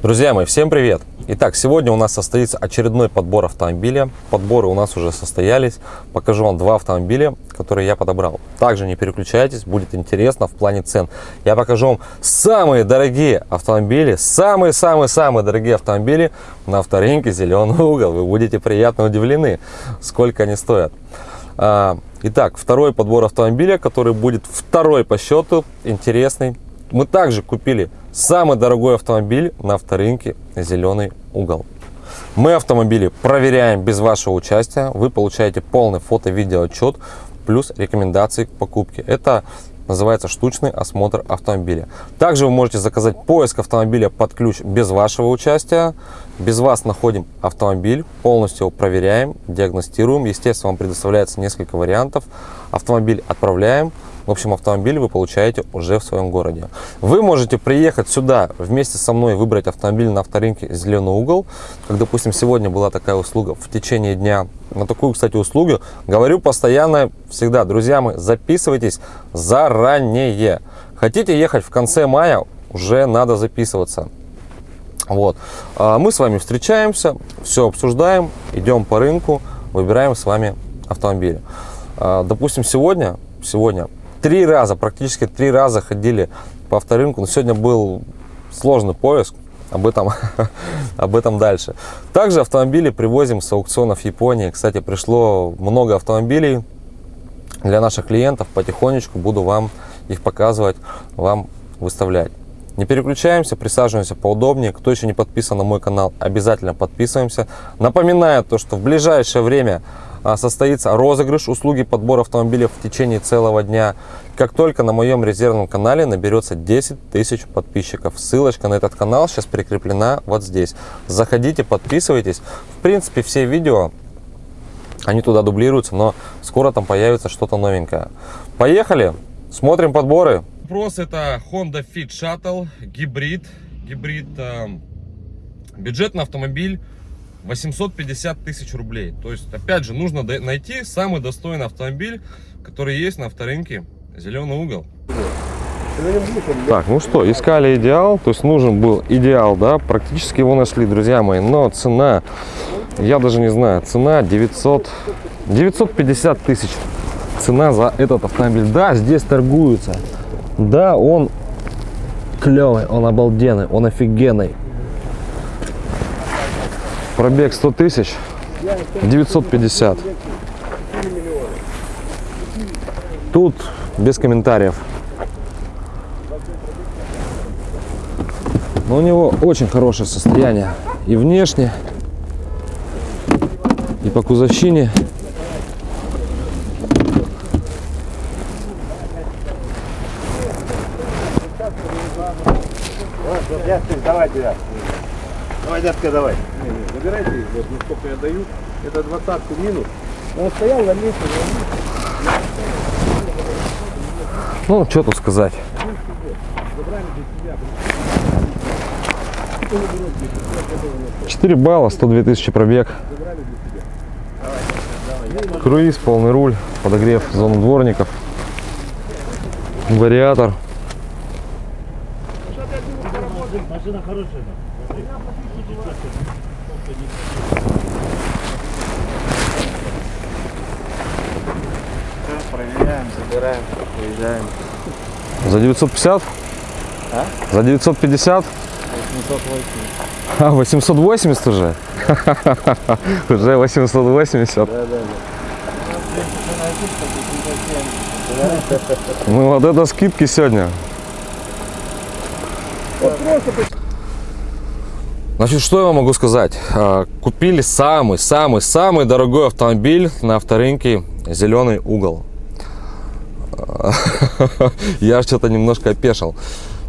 Друзья мои, всем привет! Итак, сегодня у нас состоится очередной подбор автомобиля. Подборы у нас уже состоялись. Покажу вам два автомобиля, которые я подобрал. Также не переключайтесь, будет интересно в плане цен. Я покажу вам самые дорогие автомобили, самые-самые-самые дорогие автомобили на авторынке «Зеленый угол». Вы будете приятно удивлены, сколько они стоят. А, итак, второй подбор автомобиля, который будет второй по счету, интересный. Мы также купили Самый дорогой автомобиль на авторынке «Зеленый угол». Мы автомобили проверяем без вашего участия. Вы получаете полный фото-видео отчет плюс рекомендации к покупке. Это называется штучный осмотр автомобиля. Также вы можете заказать поиск автомобиля под ключ без вашего участия. Без вас находим автомобиль, полностью его проверяем, диагностируем. Естественно, вам предоставляется несколько вариантов. Автомобиль отправляем, в общем, автомобиль вы получаете уже в своем городе. Вы можете приехать сюда вместе со мной, выбрать автомобиль на авторынке «Зеленый угол». Как, допустим, сегодня была такая услуга в течение дня. На такую, кстати, услугу говорю постоянно, всегда, друзья мои, записывайтесь заранее. Хотите ехать в конце мая, уже надо записываться. Вот. А мы с вами встречаемся, все обсуждаем, идем по рынку, выбираем с вами автомобили. А, допустим, сегодня, сегодня три раза, практически три раза ходили по авторынку. Но сегодня был сложный поиск. Об этом, об этом дальше. Также автомобили привозим с аукционов Японии. Кстати, пришло много автомобилей для наших клиентов. Потихонечку буду вам их показывать, вам выставлять. Не переключаемся, присаживаемся поудобнее. Кто еще не подписан на мой канал, обязательно подписываемся. Напоминаю то, что в ближайшее время состоится розыгрыш услуги подбора автомобилей в течение целого дня. Как только на моем резервном канале наберется 10 тысяч подписчиков. Ссылочка на этот канал сейчас прикреплена вот здесь. Заходите, подписывайтесь. В принципе, все видео, они туда дублируются, но скоро там появится что-то новенькое. Поехали, смотрим подборы. Вопрос это Honda Fit Shuttle, гибрид, гибрид, э, бюджетный автомобиль 850 тысяч рублей. То есть, опять же, нужно найти самый достойный автомобиль, который есть на авторынке «Зеленый угол». Так, ну что, искали идеал, то есть нужен был идеал, да, практически его нашли, друзья мои, но цена, я даже не знаю, цена 900, 950 тысяч, цена за этот автомобиль, да, здесь торгуются, да, он клевый, он обалденный, он офигенный, Пробег 100 тысяч, 950. Тут без комментариев. Но у него очень хорошее состояние и внешне, и по кузовщине. Давай, дядка, давай забирайте их, вот ну, сколько я даю, это двадцатку минус. Он стоял на месте, Ну, что тут сказать. 4 балла, 102 тысячи пробег. Круиз, полный руль, подогрев зону дворников, вариатор. Машина хорошая. Проверяем, забираем, уезжаем. За 950? А? За 950? 880. А, 880 уже? Уже 880. Да, да, да. Ну вот это скидки сегодня. Значит, что я вам могу сказать? А, купили самый-самый-самый дорогой автомобиль на авторынке «Зеленый угол». Я что-то немножко опешил.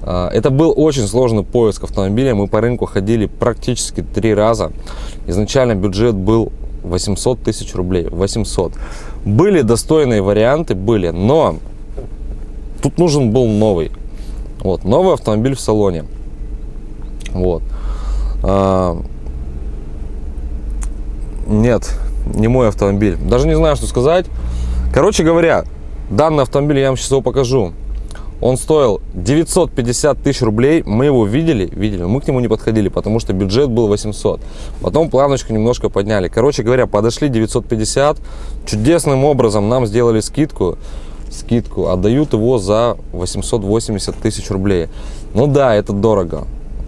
А, это был очень сложный поиск автомобиля. Мы по рынку ходили практически три раза. Изначально бюджет был 800 тысяч рублей. 800. Были достойные варианты, были, но тут нужен был новый. Вот, новый автомобиль в салоне. Вот. А, нет, не мой автомобиль. Даже не знаю, что сказать. Короче говоря, данный автомобиль я вам сейчас его покажу. Он стоил 950 тысяч рублей. Мы его видели, видели, мы к нему не подходили, потому что бюджет был 800. Потом планочку немножко подняли. Короче говоря, подошли 950. Чудесным образом нам сделали скидку. Скидку. Отдают его за 880 тысяч рублей. Ну да, это дорого.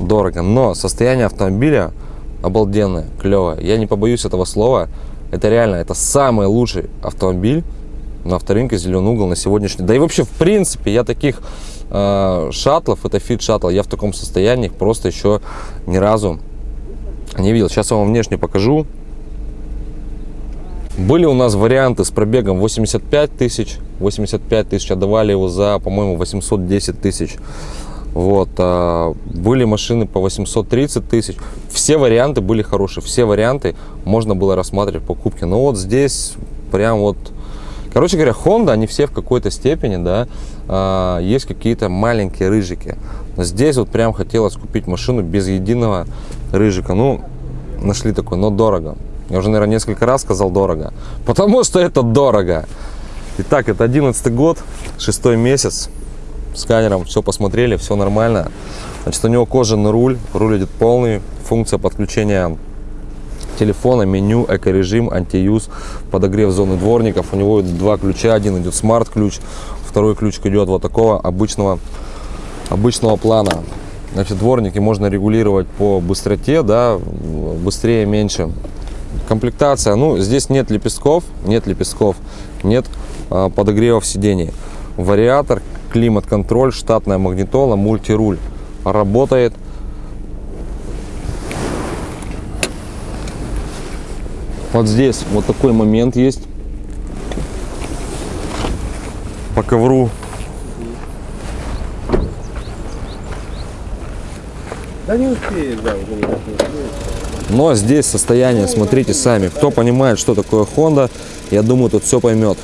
Дорого. Но состояние автомобиля обалденное, клевое. Я не побоюсь этого слова. Это реально, это самый лучший автомобиль на авторынке «Зеленый угол» на сегодняшний Да и вообще, в принципе, я таких э, шаттлов, это Fit Shuttle, я в таком состоянии просто еще ни разу не видел. Сейчас я вам внешне покажу. Были у нас варианты с пробегом 85 тысяч. 85 тысяч отдавали его за, по-моему, 810 тысяч. Вот, а, были машины по 830 тысяч. Все варианты были хорошие, все варианты можно было рассматривать покупки. Но вот здесь прям вот, короче говоря, Honda, они все в какой-то степени, да, а, есть какие-то маленькие рыжики. Здесь вот прям хотелось купить машину без единого рыжика. Ну, нашли такой, но дорого. Я уже, наверное, несколько раз сказал дорого, потому что это дорого. Итак, это 11 год, шестой месяц сканером все посмотрели, все нормально. Значит, у него кожаный руль, руль идет полный, функция подключения телефона, меню, экорежим, антиюз, подогрев зоны дворников. У него два ключа, один идет смарт-ключ, второй ключ идет вот такого обычного, обычного плана. Значит, дворники можно регулировать по быстроте, да, быстрее, меньше. Комплектация, ну, здесь нет лепестков, нет лепестков, нет а, подогревов сидений. Вариатор, климат-контроль, штатная магнитола, мультируль работает. Вот здесь вот такой момент есть. По ковру. Да не успеешь, да, уже не. Но здесь состояние, смотрите сами. Кто понимает, что такое Honda, я думаю, тут все поймет.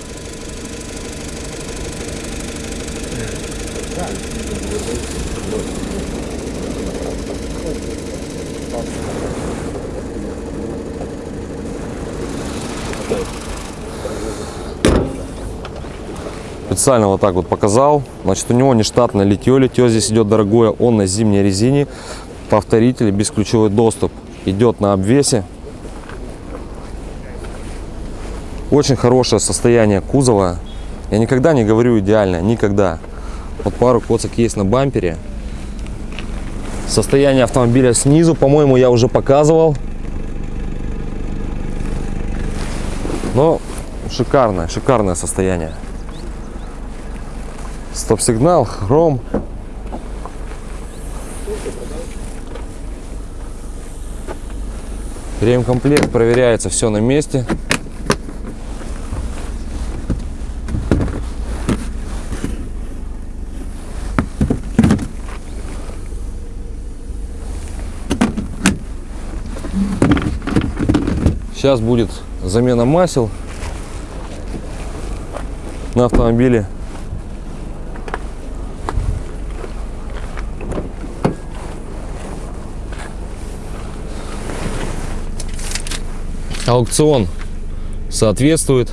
Специально вот так вот показал. Значит, у него не штатное литье. Литье здесь идет дорогое. Он на зимней резине. Повторитель, бесключевой доступ. Идет на обвесе. Очень хорошее состояние кузова. Я никогда не говорю идеально, никогда. Вот пару коцок есть на бампере. Состояние автомобиля снизу, по-моему, я уже показывал. Но шикарное, шикарное состояние. Стоп-сигнал, хром. Ремкомплект проверяется все на месте. Сейчас будет замена масел на автомобиле. Аукцион соответствует.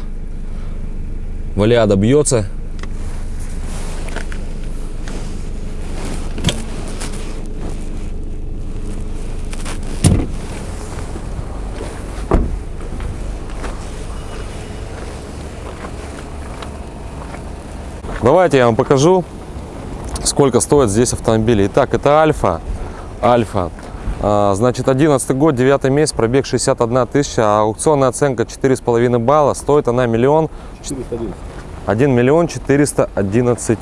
Валиада бьется. Давайте я вам покажу, сколько стоит здесь автомобили. Итак, это Альфа. Альфа. А, Значит, 11 год, 9 месяц, пробег 61 тысяча, а аукционная оценка 4,5 балла. Стоит она миллион 411. 1 миллион 411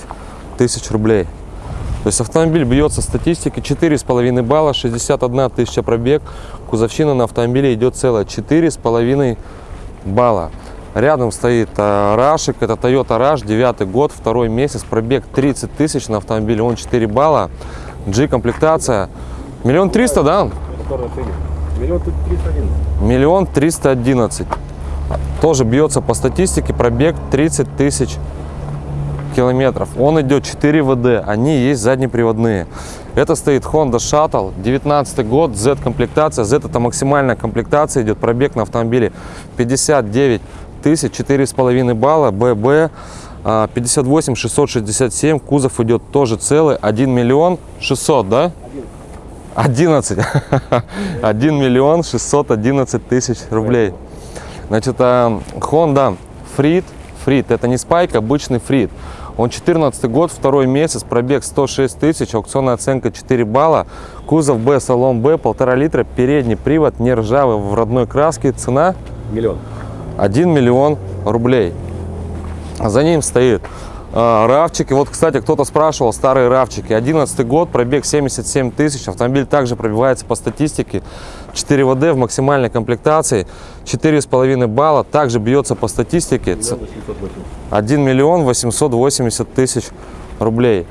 тысяч рублей. То есть автомобиль бьется статистики 4,5 балла, 61 тысяча пробег. Кузовщина на автомобиле идет целая 4,5 балла. Рядом стоит а, Рашик, это Toyota Rush, 9 год, второй месяц, пробег 30 тысяч на автомобиле, он 4 балла. G-комплектация, миллион триста, да? Миллион тут 311. Миллион триста одиннадцать. Тоже бьется по статистике, пробег 30 тысяч километров. Он идет 4 ВД, они есть заднеприводные. Это стоит Honda Shuttle, 19 год, Z-комплектация. Z это максимальная комплектация, идет пробег на автомобиле 59 тысяч, 4,5 балла, ББ. А, 58 667, кузов идет тоже целый, 1 миллион 600, да? 11. 1 миллион 611 тысяч рублей. Значит, а, Honda Freed, Freed, это не Spike, обычный Freed. Он 14 год, второй месяц, пробег 106 тысяч, аукционная оценка 4 балла, кузов Б, салон Б, полтора литра, передний привод, не ржавый, в родной краске, цена Миллион. 1 миллион рублей. За ним стоит равчики. Вот, кстати, кто-то спрашивал, старые равчики. 11 год, пробег 77 тысяч. Автомобиль также пробивается по статистике. 4 ВД в максимальной комплектации. 4,5 балла. Также бьется по статистике. Ц- 1 миллион 880 тысяч рублей.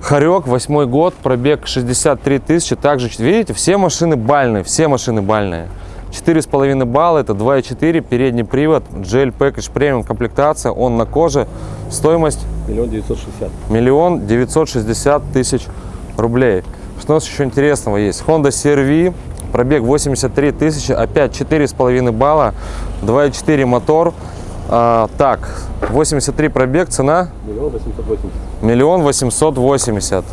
Хорек, восьмой год, пробег 63 тысячи. Также, видите, все машины бальные, все машины бальные. 4,5 балла, это 2,4, передний привод, GL Package премиум комплектация, он на коже. Стоимость Миллион девятьсот шестьдесят. миллион девятьсот шестьдесят тысяч рублей. Что у нас еще интересного есть? Honda CR-V, пробег 83 тысячи, опять 4,5 балла, 2,4 мотор. А, так, 83 пробег, цена Миллион восемьсот восемьдесят. миллион восемьсот восемьдесят.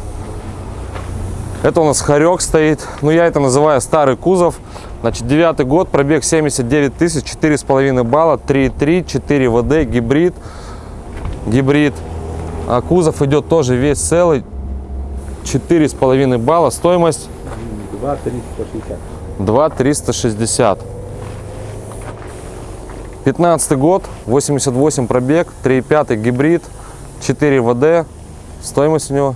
Это у нас хорек стоит. Ну, я это называю старый кузов. Значит, девятый год, пробег 79 тысяч, 4,5 балла, 3,3, 4 ВД, гибрид, гибрид. А кузов идет тоже весь целый, 4,5 балла, стоимость? 2,360. 2,360. 15 год, 88 пробег, 3,5 гибрид, 4 ВД, стоимость у него?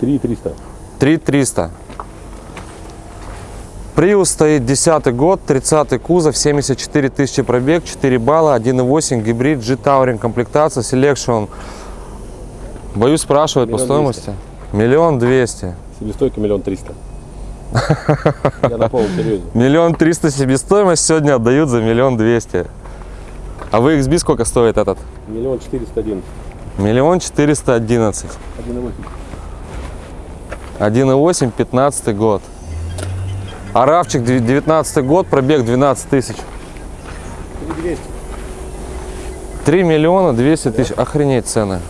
3,300. 3,300. Приус стоит 10 год, 30 кузов, 74 тысячи пробег, 4 балла, 1.8 гибрид, G-Touring комплектация, Selection. Боюсь спрашивать по Миллион стоимости. Миллион двести. Себестойка миллион триста. Я на полном серьезе. Миллион триста себестоимость сегодня отдают за миллион двести. А вы XB сколько стоит этот? Миллион четыреста один. Миллион четыреста одиннадцать. Один и восемь. 1.8, 15 год. Аравчик 19 год, пробег 12 тысяч. Три двести. 3 миллиона 200 тысяч. Охренеть цены.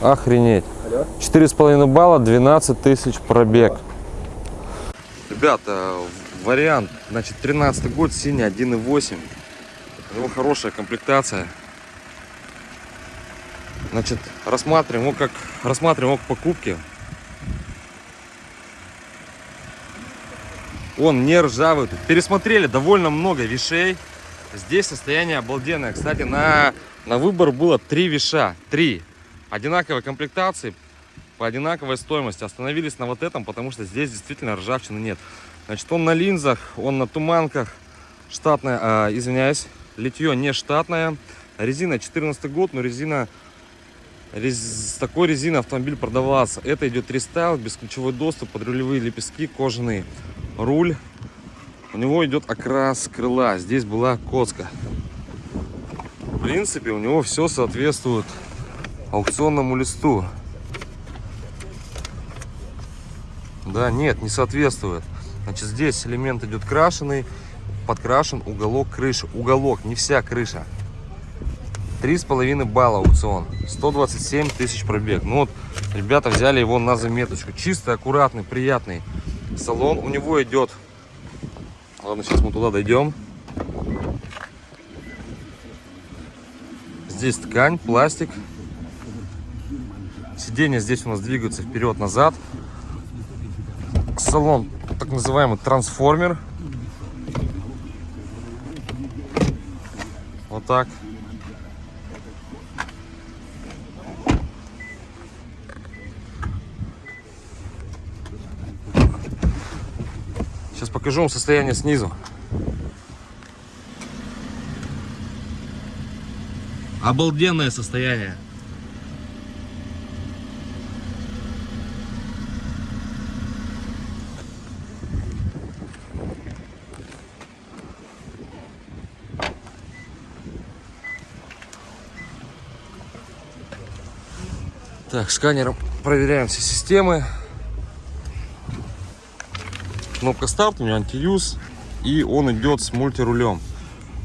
Охренеть. Алло. 4,5 балла, 12 тысяч пробег. Ребята, вариант, значит, 13 год, синий 1.8. У него хорошая комплектация. Значит, рассматриваем его как, рассматриваем его к покупке. Он не ржавый. Пересмотрели довольно много вещей. Здесь состояние обалденное. Кстати, на, на выбор было три веша. Три. Одинаковой комплектации, по одинаковой стоимости. Остановились на вот этом, потому что здесь действительно ржавчины нет. Значит, он на линзах, он на туманках. Штатная, а, извиняюсь, литье не штатное. Резина 14 год, но резина рез- такой резиной автомобиль продавался. Это идет рестайл, бесключевой доступ, подрулевые лепестки, кожаный руль. У него идет окрас крыла. Здесь была коцка. В принципе, у него все соответствует аукционному листу. Да, нет, не соответствует. Значит, здесь элемент идет крашеный, подкрашен уголок крыши. Уголок, не вся крыша. Три с половиной балла аукцион. 127 тысяч пробег. Ну вот, ребята взяли его на заметочку. Чистый, аккуратный, приятный салон. У него идет... Ладно, сейчас мы туда дойдем. Здесь ткань, пластик. Сиденья здесь у нас двигаются вперед-назад. Салон, так называемый трансформер. Вот так. Сейчас покажу вам состояние снизу. Обалденное состояние. Так, сканером проверяем все системы. Кнопка старт, у меня антиюз. И он идет с мультирулем.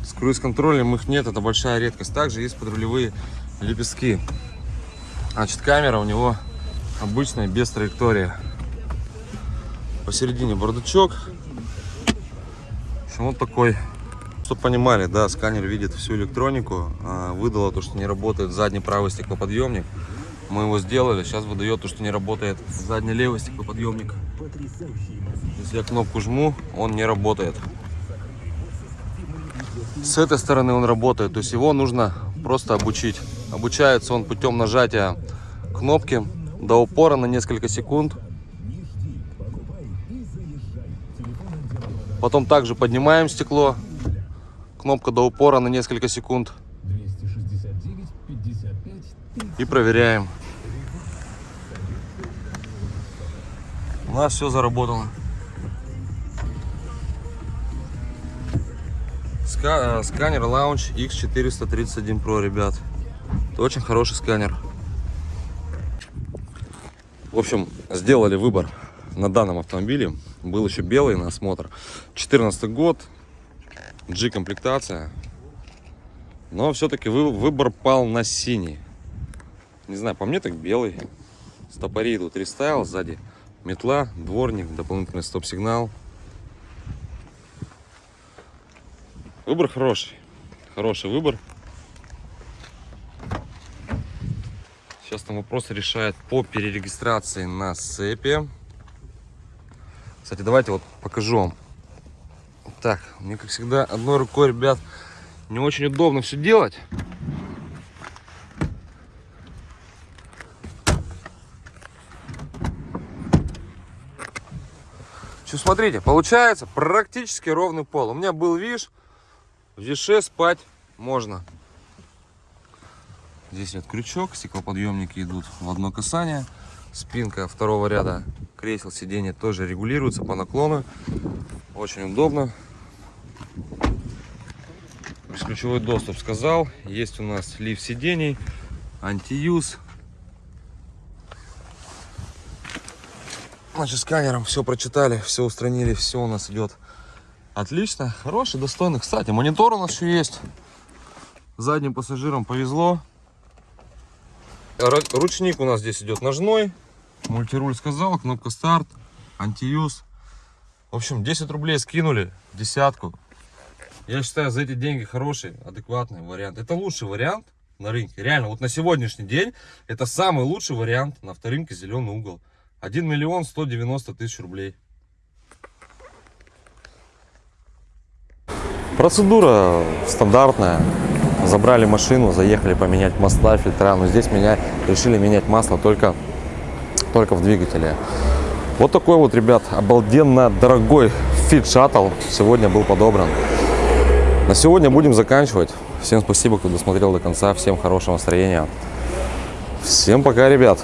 С круиз-контролем их нет, это большая редкость. Также есть подрулевые лепестки. Значит, камера у него обычная, без траектории. Посередине бардачок. В общем, вот такой. Чтобы понимали, да, сканер видит всю электронику. А, Выдало то, что не работает задний правый стеклоподъемник. Мы его сделали. Сейчас выдает то, что не работает задний левый стеклоподъемник. Если я кнопку жму, он не работает. С этой стороны он работает. То есть его нужно просто обучить. Обучается он путем нажатия кнопки до упора на несколько секунд. Потом также поднимаем стекло. Кнопка до упора на несколько секунд. И проверяем. Нас все заработало. Ска- э, сканер Lounge X431 Pro, ребят. Это очень хороший сканер. В общем, сделали выбор на данном автомобиле. Был еще белый на осмотр. 14 год, G-комплектация. Но все-таки выбор пал на синий. Не знаю, по мне так белый. Стопори идут рестайл, сзади метла, дворник, дополнительный стоп-сигнал. Выбор хороший. Хороший выбор. Сейчас там вопрос решает по перерегистрации на СЭПе. Кстати, давайте вот покажу вам. Так, мне как всегда одной рукой, ребят, не очень удобно все делать. Что, смотрите, получается практически ровный пол. У меня был виш, в више спать можно. Здесь вот крючок, стеклоподъемники идут в одно касание. Спинка второго ряда кресел сиденья тоже регулируется по наклону. Очень удобно. Бесключевой доступ сказал. Есть у нас лифт сидений, антиюз. Значит, сканером все прочитали, все устранили, все у нас идет отлично. Хороший, достойный. Кстати, монитор у нас еще есть. Задним пассажирам повезло. Ручник у нас здесь идет ножной. Мультируль сказал, кнопка старт, антиюз. В общем, 10 рублей скинули, десятку. Я считаю, за эти деньги хороший, адекватный вариант. Это лучший вариант на рынке. Реально, вот на сегодняшний день это самый лучший вариант на авторынке «Зеленый угол». 1 миллион 190 тысяч рублей. Процедура стандартная. Забрали машину, заехали поменять масла, фильтра. Но здесь меня решили менять масло только, только в двигателе. Вот такой вот, ребят, обалденно дорогой Fit Shuttle сегодня был подобран. На сегодня будем заканчивать. Всем спасибо, кто досмотрел до конца. Всем хорошего настроения. Всем пока, ребят.